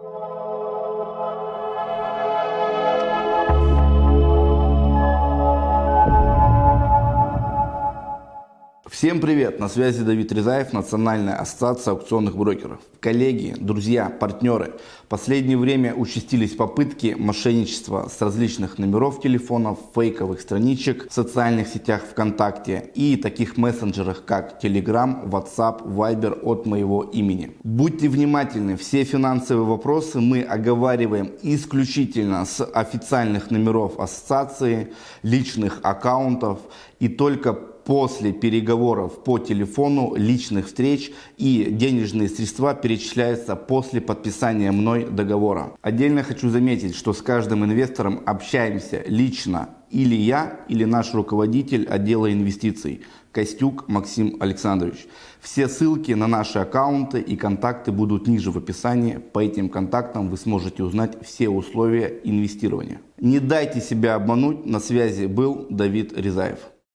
Música Всем привет! На связи Давид Резаев, Национальная ассоциация аукционных брокеров. Коллеги, друзья, партнеры, в последнее время участились попытки мошенничества с различных номеров телефонов, фейковых страничек в социальных сетях ВКонтакте и таких мессенджерах, как Telegram, WhatsApp, Viber от моего имени. Будьте внимательны, все финансовые вопросы мы оговариваем исключительно с официальных номеров ассоциации, личных аккаунтов и только после переговоров по телефону, личных встреч и денежные средства перечисляются после подписания мной договора. Отдельно хочу заметить, что с каждым инвестором общаемся лично или я, или наш руководитель отдела инвестиций Костюк Максим Александрович. Все ссылки на наши аккаунты и контакты будут ниже в описании. По этим контактам вы сможете узнать все условия инвестирования. Не дайте себя обмануть. На связи был Давид Резаев.